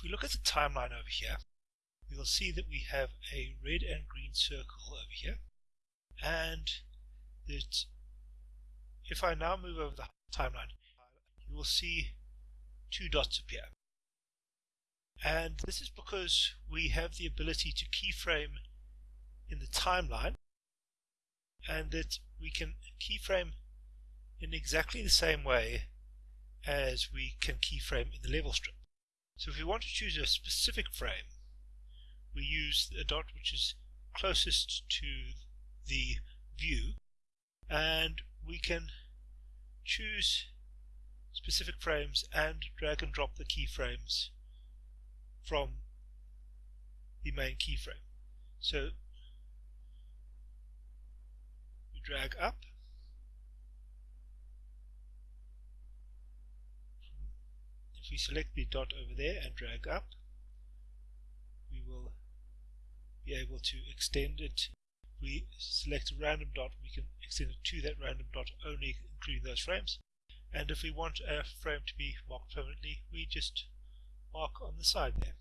if we look at the timeline over here, we will see that we have a red and green circle over here and that if I now move over the timeline you will see two dots appear and this is because we have the ability to keyframe in the timeline and that we can keyframe in exactly the same way as we can keyframe in the level strip. So if we want to choose a specific frame we use a dot which is closest to the view and we can choose specific frames and drag and drop the keyframes from the main keyframe. So we drag up we select the dot over there and drag up we will be able to extend it. We select a random dot, we can extend it to that random dot only including those frames. And if we want a frame to be marked permanently, we just mark on the side there.